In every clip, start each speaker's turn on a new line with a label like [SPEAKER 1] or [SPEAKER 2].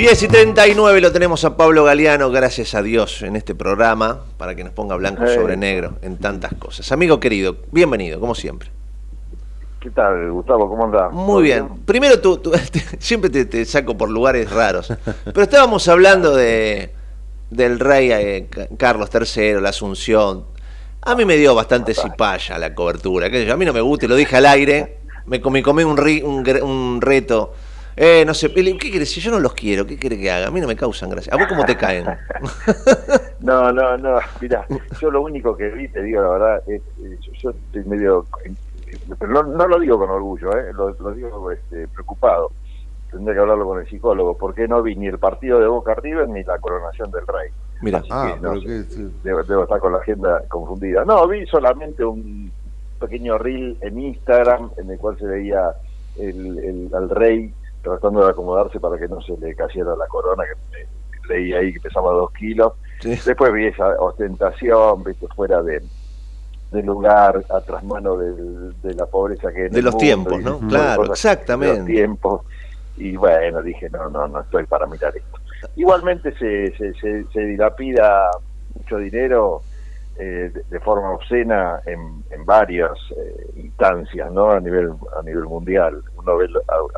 [SPEAKER 1] 10 y 39 lo tenemos a Pablo Galeano, gracias a Dios, en este programa, para que nos ponga blanco sobre negro en tantas cosas. Amigo querido, bienvenido, como siempre.
[SPEAKER 2] ¿Qué tal, Gustavo? ¿Cómo andás?
[SPEAKER 1] Muy bien. Primero, tú, siempre te, saco por lugares raros, pero estábamos hablando de del rey eh, Carlos III, la Asunción. A mí me dio bastante cipaya la cobertura. a mí no me gusta, lo dije al aire, me comí, comí un, un reto eh, no sé, ¿qué quieres? Si yo no los quiero, ¿qué quiere que haga? A mí no me causan gracia. ¿A vos cómo te caen?
[SPEAKER 2] no, no, no. Mira, yo lo único que vi, te digo la verdad, es, yo, estoy medio. Pero no, lo digo con orgullo, ¿eh? lo, digo este, preocupado. Tendría que hablarlo con el psicólogo. ¿Por qué no vi ni el partido de Boca River ni la coronación del rey?
[SPEAKER 1] Mira,
[SPEAKER 2] ah, debo, estar con la agenda confundida. No, vi solamente un pequeño reel en Instagram en el cual se veía el, el, al rey tratando de acomodarse para que no se le cayera la corona, que leí ahí que pesaba dos kilos. Después vi esa ostentación, viste, fuera de del lugar, a trasmano de la pobreza que
[SPEAKER 1] De los tiempos, ¿no? Claro, exactamente. De
[SPEAKER 2] los tiempos. Y bueno, dije, no, no, no estoy para mirar esto. Igualmente se, se, se, se dilapida mucho dinero eh, de, forma obscena en, en varias eh, instancias, ¿no? A nivel a nivel mundial. Uno ve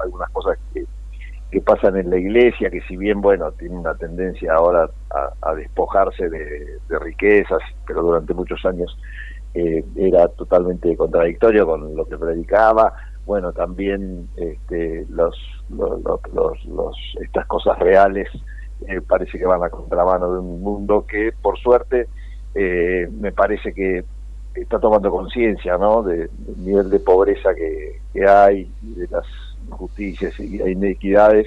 [SPEAKER 2] algunas cosas que, que pasan en la iglesia, que si bien, bueno, tiene una tendencia ahora a, despojarse de, riquezas, pero durante muchos años eh, era totalmente contradictorio con lo que predicaba. Bueno, también este, los, los, los, estas cosas reales parece que van a contramano de un mundo que, por suerte, eh, me parece que está tomando conciencia ¿no? del nivel de pobreza que, hay, de las injusticias y inequidades.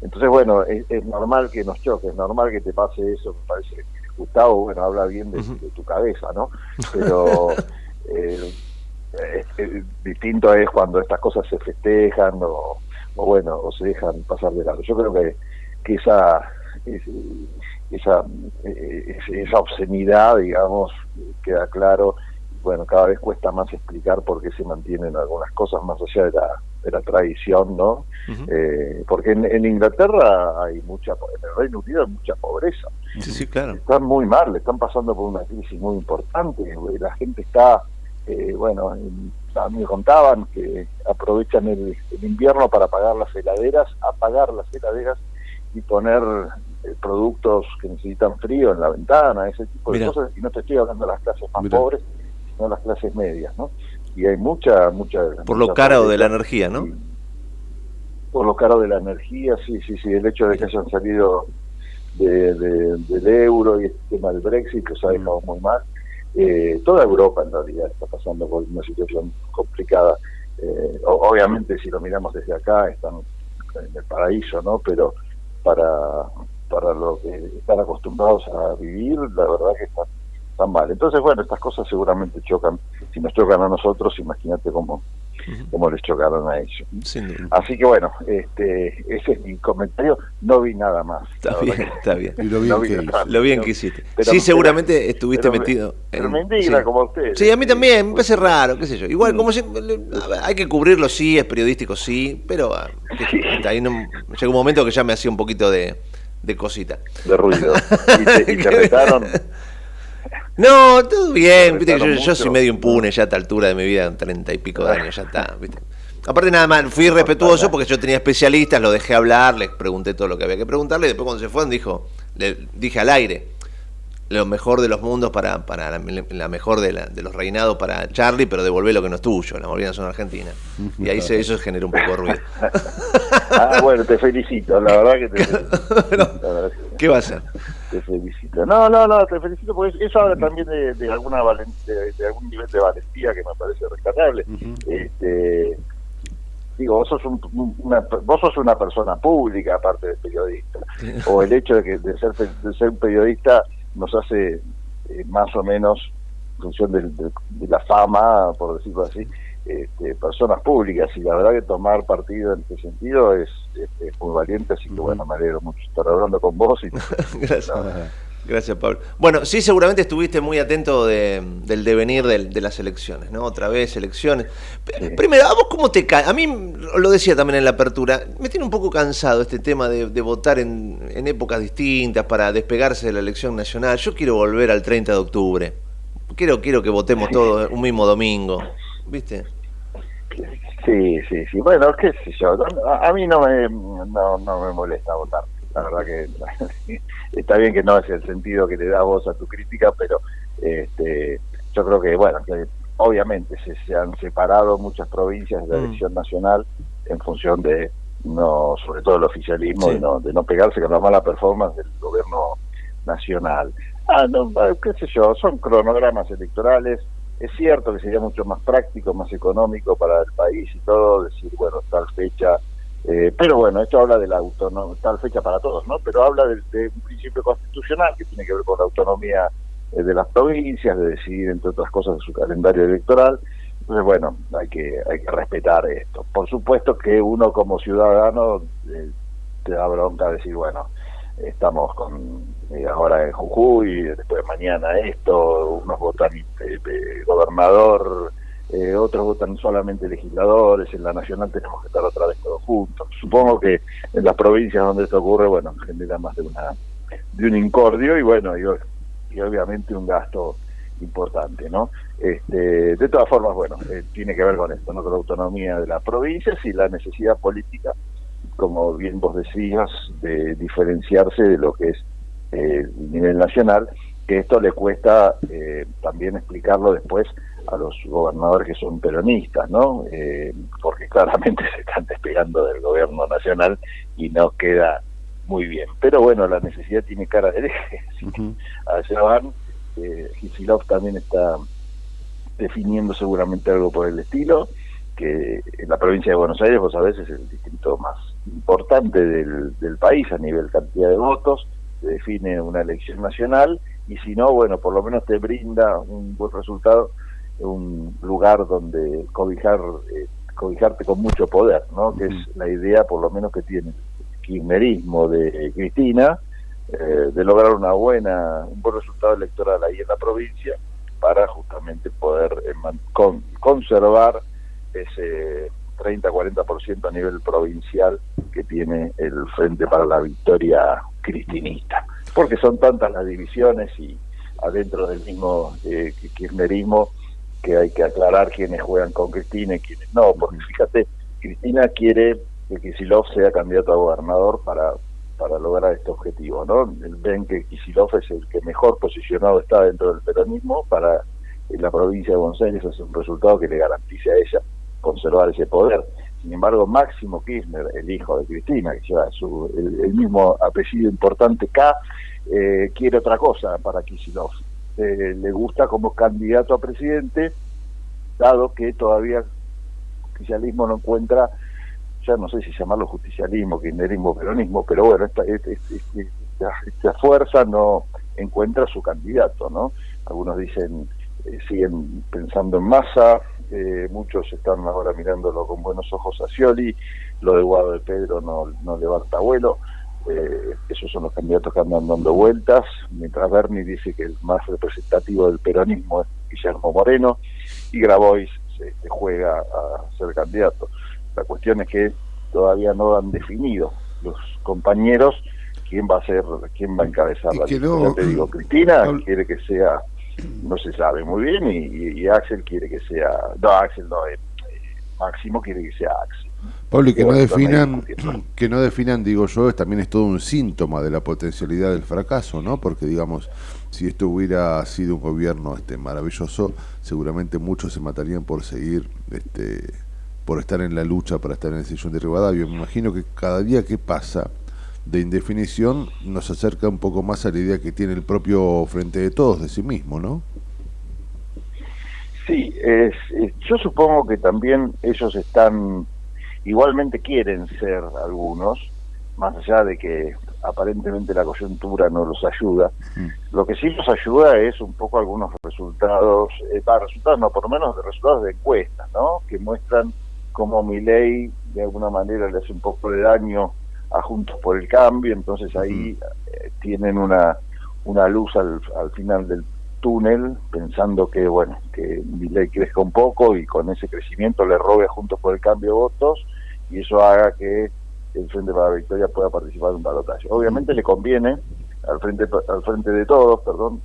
[SPEAKER 2] Entonces, bueno, es, normal que nos choque, es normal que te pase eso, me parece. Gustavo, bueno, habla bien de, tu cabeza, ¿no? Pero eh, distinto es cuando estas cosas se festejan o, bueno, o se dejan pasar de lado. Yo creo que, que esa esa, eh, esa obscenidad, digamos, queda claro. Bueno, cada vez cuesta más explicar por qué se mantienen algunas cosas más allá de la, de la tradición, ¿no? eh, porque en, Inglaterra hay mucha, en el Reino Unido hay mucha pobreza.
[SPEAKER 1] Sí, sí, claro.
[SPEAKER 2] Están muy mal, están pasando por una crisis muy importante. La gente está, eh, bueno, a mí me contaban que aprovechan el, el invierno para pagar las heladeras, apagar las heladeras y poner eh, productos que necesitan frío en la ventana, ese tipo de cosas, y no te estoy hablando de las clases más pobres, sino las clases medias, ¿no? Y hay mucha, mucha...
[SPEAKER 1] Por lo caro de la energía, ¿no?
[SPEAKER 2] por lo caro de la energía, sí, sí, sí, el hecho de que hayan salido de, del euro y el tema del Brexit, que dejado muy mal. Eh, toda Europa en realidad está pasando por una situación complicada. Eh, obviamente si lo miramos desde acá están en el paraíso, ¿no? Pero para para lo que están acostumbrados a vivir, la verdad que están, tan mal. Entonces, bueno, estas cosas seguramente chocan. Si nos chocan a nosotros, imagínate cómo, cómo les chocaron a ellos. Así que bueno, este, ese es mi comentario. No vi nada más.
[SPEAKER 1] Está bien, está bien. lo bien, que, hiciste. sí, seguramente estuviste metido.
[SPEAKER 2] Pero me indigna como usted.
[SPEAKER 1] Sí, a mí también, me parece raro, qué sé yo. Igual, como hay que cubrirlo, sí, es periodístico, sí, pero ah, ahí no, llegó un momento que ya me hacía un poquito de de cosita.
[SPEAKER 2] De ruido. ¿Y te, y retaron?
[SPEAKER 1] No, todo bien. Viste que yo, soy medio impune ya a esta altura de mi vida, treinta y pico de años, ya está. ¿viste? Aparte nada más, fui respetuoso porque yo tenía especialistas, lo dejé hablar, les pregunté todo lo que había que preguntarle y después cuando se fueron dijo, le dije al aire, lo mejor de los mundos para, para la, mejor de, la, de, los reinados para Charlie, pero devolver lo que no es tuyo, la Malvinas son Argentina. Y ahí se, eso genera un poco de ruido.
[SPEAKER 2] ah, bueno, te felicito, la verdad que te felicito.
[SPEAKER 1] ¿Qué va a ser?
[SPEAKER 2] Te felicito. No, no, no, te felicito porque eso habla también de, de alguna de, algún nivel de valentía que me parece rescatable. este digo, vos sos, una, vos sos una persona pública aparte de periodista, o el hecho de, que, de, ser, de ser un periodista nos hace eh, más o menos, en función de, la fama, por decirlo así, este, personas públicas. Y la verdad que tomar partido en este sentido es, muy valiente, así que bueno, me alegro mucho estar hablando con vos. Y,
[SPEAKER 1] Gracias, Pablo. Bueno, sí, seguramente estuviste muy atento del devenir de, las elecciones, ¿no? Otra vez elecciones. Primero, ¿a vos cómo te cae? A mí, lo decía también en la apertura, me tiene un poco cansado este tema de, votar en, épocas distintas para despegarse de la elección nacional. Yo quiero volver al 30 de octubre. Quiero, quiero que votemos todos un mismo domingo, ¿viste?
[SPEAKER 2] Sí, sí, sí. Bueno, qué sé yo. A, mí no me, no, no me molesta votar la verdad que está bien que no es el sentido que le da voz a tu crítica, pero este, yo creo que, bueno, que obviamente se, han separado muchas provincias de la mm. elección nacional en función de, no sobre todo el oficialismo, de, no, de no pegarse con la mala performance del gobierno nacional. Ah, no, qué sé yo, son cronogramas electorales. Es cierto que sería mucho más práctico, más económico para el país y todo, decir, bueno, tal fecha eh, pero bueno, esto habla de la autonomía, tal fecha para todos, ¿no? Pero habla de, un principio constitucional que tiene que ver con la autonomía eh, de las provincias, de decidir, entre otras cosas, su calendario electoral. Entonces, bueno, hay que, hay que respetar esto. Por supuesto que uno como ciudadano eh, te da bronca decir, bueno, estamos con ahora en Jujuy, después de mañana esto, unos votan gobernador eh, otros votan solamente legisladores, en la nacional tenemos que estar otra vez todos juntos. Supongo que en las provincias donde esto ocurre, bueno, genera más de una de un incordio y bueno, y, y obviamente un gasto importante, ¿no? Este, de todas formas, bueno, eh, tiene que ver con esto, ¿no? Con la autonomía de las provincias y la necesidad política, como bien vos decías, de diferenciarse de lo que es eh, el nivel nacional, que esto le cuesta también explicarlo después a los gobernadores que son peronistas, ¿no? Eh, porque claramente se están despegando del gobierno nacional y no queda muy bien. Pero bueno, la necesidad tiene cara de eje. Allá van. Eh, también está definiendo seguramente algo por el estilo, que en la provincia de Buenos Aires, vos sabés, es el distrito más importante del, del país a nivel cantidad de votos, define una elección nacional y si no, bueno, por lo menos te brinda un buen resultado un lugar donde cobijar eh, cobijarte con mucho poder, ¿no? Que es la idea, por lo menos que tiene el kirchnerismo de Cristina, eh, de lograr una buena un buen resultado electoral ahí en la provincia para justamente poder eh, con, conservar ese 30-40% a nivel provincial que tiene el Frente para la Victoria cristinista. Porque son tantas las divisiones y adentro del mismo kirchnerismo que hay que aclarar quiénes juegan con Cristina y quiénes no, porque fíjate, Cristina quiere que Kisilov sea candidato a gobernador para, para lograr este objetivo, ¿no? Ven que Kisilov es el que mejor posicionado está dentro del peronismo para en la provincia de Buenos Aires es un resultado que le garantice a ella conservar ese poder. Sin embargo, Máximo Kirchner, el hijo de Cristina, que lleva su, el, mismo apellido importante K, eh, quiere otra cosa para Kisilov eh, le gusta como candidato a presidente, dado que todavía el justicialismo no encuentra, ya no sé si llamarlo justicialismo, kirchnerismo, peronismo, pero bueno, esta, esta, fuerza no encuentra su candidato, ¿no? Algunos dicen, eh, siguen pensando en masa, eh, muchos están ahora mirándolo con buenos ojos a Scioli, lo de Guado de Pedro no, no levanta vuelo, eh, esos son los candidatos que andan dando vueltas, mientras Bernie dice que el más representativo del peronismo es Guillermo Moreno y Grabois se, juega a ser candidato. La cuestión es que todavía no han definido los compañeros quién va a ser, quién va a encabezar la lista. te digo, Cristina quiere que sea, no se sabe muy bien, y, Axel quiere que sea, no, Axel no, eh, Máximo quiere que sea Axel.
[SPEAKER 3] Pablo, y que no definan, que no definan, digo yo, también es todo un síntoma de la potencialidad del fracaso, ¿no? Porque digamos, si esto hubiera sido un gobierno este maravilloso, seguramente muchos se matarían por seguir, este, por estar en la lucha para estar en el sillón de Rivadavia. Me imagino que cada día que pasa de indefinición nos acerca un poco más a la idea que tiene el propio frente de todos de sí mismo, ¿no?
[SPEAKER 2] Sí, es, yo supongo que también ellos están igualmente quieren ser algunos, más allá de que aparentemente la coyuntura no los ayuda. Mm. Lo que sí los ayuda es un poco algunos resultados, eh, para resultados no, por lo menos de resultados de encuestas, ¿no? Que muestran cómo mi ley de alguna manera le hace un poco de daño a Juntos por el Cambio, entonces ahí eh, tienen una una luz al, al final del túnel, pensando que, bueno, que ley crezca un poco y con ese crecimiento le robe juntos por el cambio votos y eso haga que el Frente para la Victoria pueda participar en un balotaje. Obviamente le conviene, al frente, al frente de todos, perdón,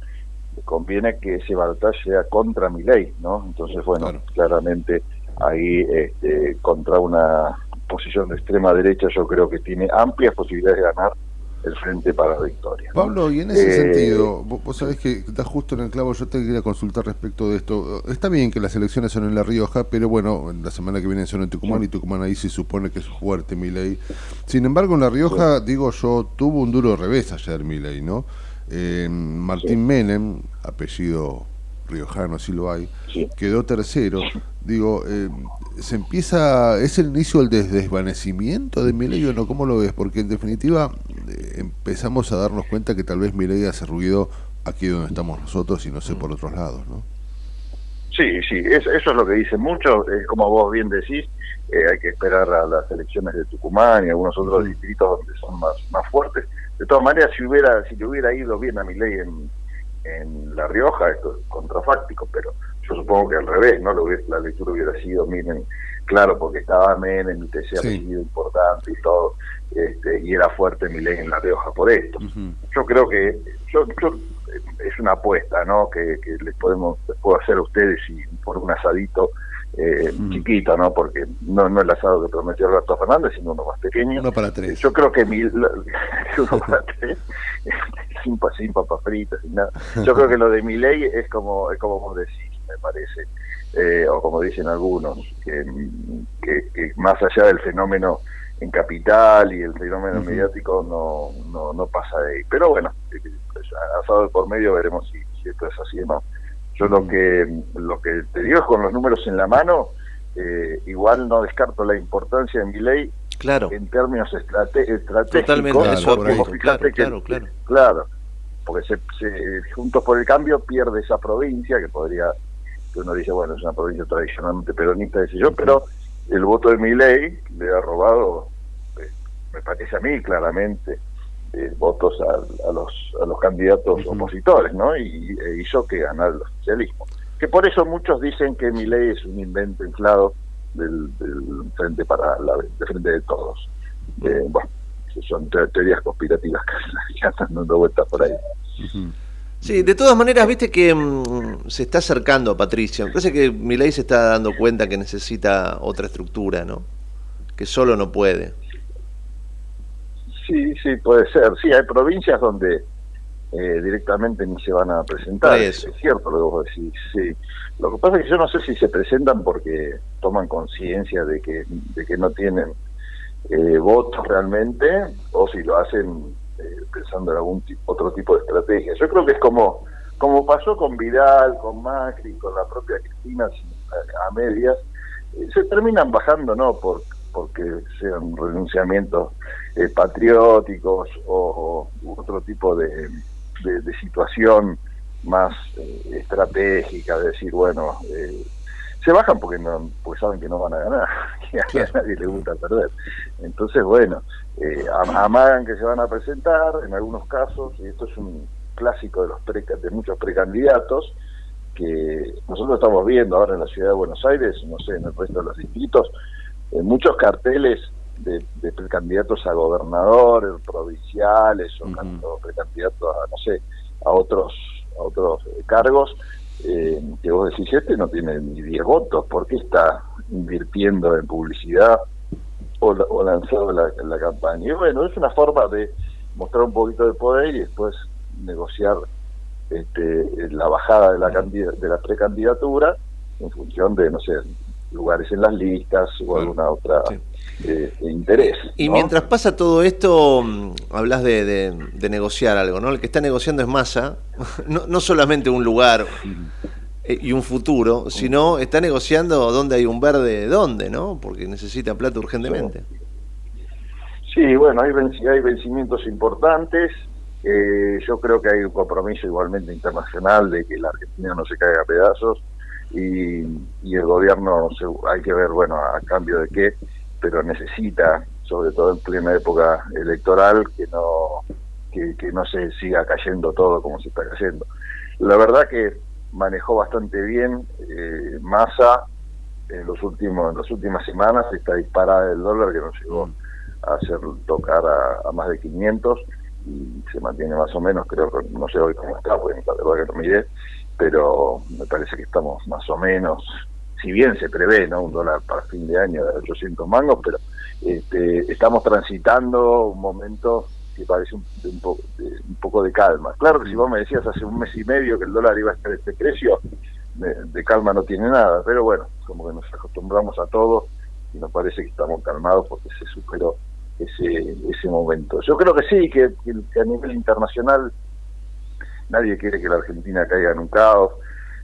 [SPEAKER 2] le conviene que ese balotaje sea contra mi ley, ¿no? Entonces, bueno, claramente ahí este, contra una posición de extrema derecha yo creo que tiene amplias posibilidades de ganar el Frente para la Victoria.
[SPEAKER 3] Pablo, y en ese eh, sentido, vos, sabés que estás justo en el clavo, yo te quería consultar respecto de esto. Está bien que las elecciones son en La Rioja, pero bueno, la semana que viene son en Tucumán y Tucumán ahí se supone que es fuerte mi ley. Sin embargo, en La Rioja, digo yo, tuvo un duro revés ayer mi ley, ¿no? Eh, Martín Menem, apellido riojano, así lo hay, quedó tercero. Digo, eh, ¿se empieza, es el inicio del desvanecimiento de Milei o no? ¿Cómo lo ves? Porque en definitiva eh, empezamos a darnos cuenta que tal vez Milei hace ruido aquí donde estamos nosotros y no sé por otros lados, ¿no?
[SPEAKER 2] Sí, sí, eso, es lo que dicen muchos, es como vos bien decís, eh, hay que esperar a las elecciones de Tucumán y algunos otros distritos donde son más, más fuertes. De todas maneras, si hubiera si le hubiera ido bien a Milei en, en La Rioja, esto es contrafáctico, pero yo supongo que al revés, ¿no? Lo la lectura hubiera sido, miren, claro, porque estaba Menem, y te ha sido importante y todo, este, y era fuerte mi ley en La Rioja por esto. Yo creo que, yo, es una apuesta, ¿no? Que, les podemos, puedo hacer a ustedes y por un asadito eh, chiquito, ¿no? Porque no, no el asado que prometió Alberto Fernández, sino uno más pequeño.
[SPEAKER 3] Uno para tres.
[SPEAKER 2] Yo creo que mil, uno para tres, sin, sin papas fritas, sin nada. Yo creo que lo de mi ley es como, es como vos decís, me parece, eh, o como dicen algunos, que, que, más allá del fenómeno en capital y el fenómeno mediático no, no, no pasa de ahí. Pero bueno, pues, asado por medio veremos si, si esto es así o no. Yo lo que lo que te digo es con los números en la mano, eh, igual no descarto la importancia de mi ley
[SPEAKER 1] claro.
[SPEAKER 2] en términos estratégicos.
[SPEAKER 1] Totalmente,
[SPEAKER 2] claro, claro, claro, porque se, Juntos por el Cambio pierde esa provincia, que podría, que uno dice, bueno, es una provincia tradicionalmente peronista, yo, pero el voto de mi ley le ha robado, eh, me parece a mí claramente, eh, votos a, los, a los candidatos opositores, ¿no? Y e hizo que ganara el oficialismo. Que por eso muchos dicen que mi ley es un invento inflado del, frente para la de frente de todos. Eh, bueno, son teorías conspirativas que están dando vueltas por ahí.
[SPEAKER 1] Sí, de todas maneras, viste que mm, se está acercando a Patricia. Me parece que ley se está dando cuenta que necesita otra estructura, ¿no? Que solo no puede.
[SPEAKER 2] Sí, sí, puede ser. Sí, hay provincias donde eh, directamente ni se van a presentar. Es cierto lo que vos decís, sí. Lo que pasa es que yo no sé si se presentan porque toman conciencia de que, de que no tienen eh, votos realmente o si lo hacen eh, pensando en algún otro tipo de estrategia. Yo creo que es como, como pasó con Vidal, con Macri, con la propia Cristina a medias, se terminan bajando no por porque sean renunciamientos eh, patrióticos o, otro tipo de, de, situación más eh, estratégica, de decir, bueno, eh, se bajan porque no porque saben que no van a ganar, que a nadie le gusta perder. Entonces, bueno, amagan que se van a presentar en algunos casos, y esto es un clásico de los de muchos precandidatos, que nosotros estamos viendo ahora en la ciudad de Buenos Aires, no sé, en el resto de los distritos, en muchos carteles de, precandidatos a gobernadores provinciales o precandidatos a no sé a otros a otros cargos eh, que vos decís este no tiene ni 10 votos ¿por qué está invirtiendo en publicidad o, lanzado la, la campaña y bueno es una forma de mostrar un poquito de poder y después negociar este, la bajada de la de la precandidatura en función de no sé lugares en las listas o alguna otra eh, interés.
[SPEAKER 1] Y mientras pasa todo esto, mm, hablas de, negociar algo, ¿no? El que está negociando es masa, no, no solamente un lugar eh, y un futuro, sino está negociando dónde hay un verde, dónde, ¿no? Porque necesita plata urgentemente.
[SPEAKER 2] Sí, bueno, hay, hay vencimientos importantes. Eh, yo creo que hay un compromiso igualmente internacional de que la Argentina no se caiga a pedazos y, y el gobierno hay que ver, bueno, a cambio de qué, pero necesita, sobre todo en plena época electoral, que no que, no se siga cayendo todo como se está cayendo. La verdad que manejó bastante bien eh, Massa en los últimos en las últimas semanas esta disparada del dólar que nos llegó mm. a hacer tocar a, más de 500 y se mantiene más o menos, creo que no sé hoy cómo está, porque la verdad que no miré, pero me parece que estamos más o menos, si bien se prevé no un dólar para fin de año de 800 mangos, pero este, estamos transitando un momento que parece un, poco de calma. Claro que si vos me decías hace un mes y medio que el dólar iba a estar este precio, de, calma no tiene nada, pero bueno, como que nos acostumbramos a todo y nos parece que estamos calmados porque se superó ese, ese momento. Yo creo que sí, que, a nivel internacional nadie quiere que la Argentina caiga en un caos,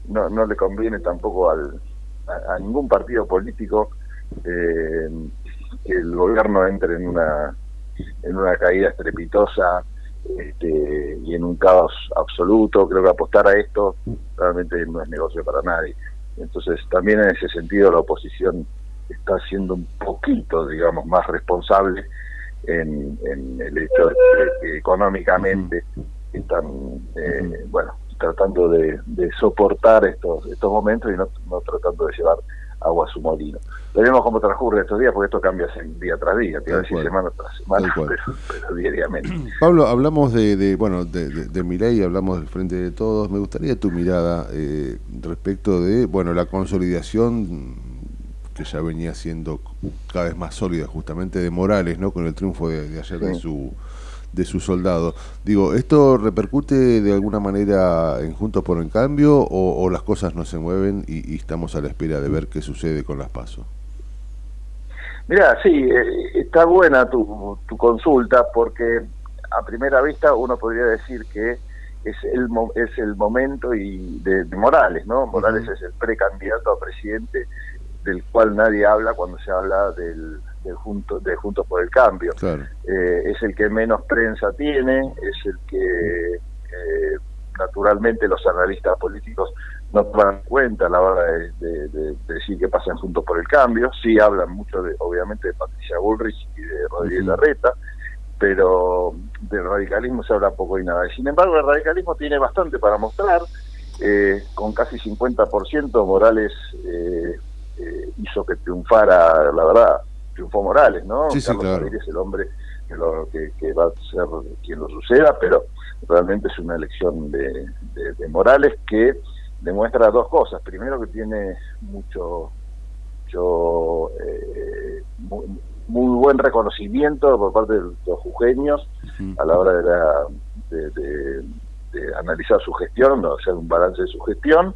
[SPEAKER 2] no, no le conviene tampoco al, a, ningún partido político eh, que el gobierno entre en una en una caída estrepitosa este, y en un caos absoluto. Creo que apostar a esto realmente no es negocio para nadie. Entonces, también en ese sentido, la oposición está siendo un poquito, digamos, más responsable en, el hecho de que económicamente están, eh, bueno, tratando de, soportar estos estos momentos y no, no tratando de llevar agua a su molino. Veremos cómo transcurre estos días, porque esto cambia día tras día, te decir semana tras semana, pero, diariamente.
[SPEAKER 3] Pablo, hablamos de, bueno, de, de, mi ley, hablamos del Frente de Todos. Me gustaría tu mirada eh, respecto de, bueno, la consolidación que ya venía siendo cada vez más sólida justamente de Morales, ¿no? Con el triunfo de, ayer de su de su soldado. Digo, ¿esto repercute de alguna manera en Juntos por el Cambio o, las cosas no se mueven y, estamos a la espera de ver qué sucede con las pasos?
[SPEAKER 2] Mira, sí, eh, está buena tu, tu consulta porque a primera vista uno podría decir que es el, es el momento y de, Morales, ¿no? Morales es el precandidato a presidente del cual nadie habla cuando se habla del, de, junto, de Juntos por el Cambio. Eh, es el que menos prensa tiene, es el que eh, naturalmente los analistas políticos no toman cuenta a la hora de, decir que pasan Juntos por el Cambio. Sí hablan mucho, de, obviamente, de Patricia Bullrich y de Rodríguez Larreta, pero del radicalismo se habla poco y nada. Sin embargo, el radicalismo tiene bastante para mostrar. Eh, con casi 50% Morales hizo que triunfara, la verdad, triunfó Morales, ¿no?
[SPEAKER 3] Sí,
[SPEAKER 2] Carlos es el hombre que, lo, que, va a ser quien lo suceda, pero realmente es una elección de, Morales que demuestra dos cosas. Primero que tiene mucho, mucho eh, muy, buen reconocimiento por parte de los jujeños a la hora de, de, analizar su gestión, o hacer un balance de su gestión.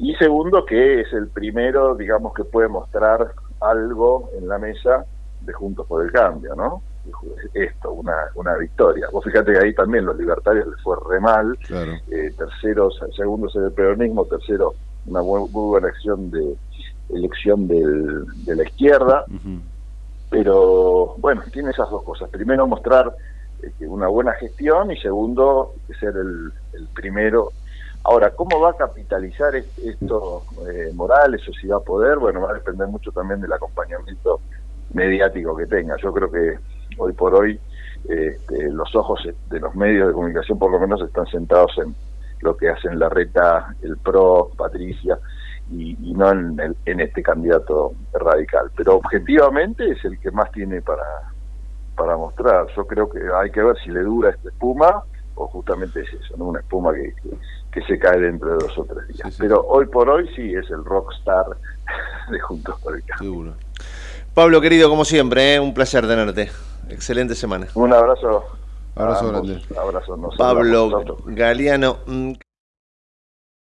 [SPEAKER 2] Y segundo, que es el primero, digamos, que puede mostrar algo en la mesa de Juntos por el Cambio, ¿no? Esto, una, una victoria. Vos fíjate que ahí también los libertarios les fue re mal, eh, tercero, segundo es el peronismo, tercero una muy, buena acción de elección del, de la izquierda, pero bueno, tiene esas dos cosas. Primero mostrar eh, una buena gestión y segundo ser el, el primero Ahora, ¿cómo va a capitalizar esto eh, Morales o si va a poder? Bueno, va a depender mucho también del acompañamiento mediático que tenga. Yo creo que hoy por hoy este, los ojos de los medios de comunicación por lo menos están sentados en lo que hacen la reta, el PRO, Patricia, y, no en, en, este candidato radical. Pero objetivamente es el que más tiene para, para mostrar. Yo creo que hay que ver si le dura esta espuma justamente es eso, ¿no? una espuma que, que, se cae dentro de dos o tres días. Pero hoy por hoy sí es el rockstar de Juntos por el Cambio.
[SPEAKER 1] Pablo, querido, como siempre, ¿eh? un placer tenerte. Excelente semana.
[SPEAKER 2] Un abrazo.
[SPEAKER 3] Abrazo grande.
[SPEAKER 2] Abrazo.
[SPEAKER 1] Pablo Galeano. Mm,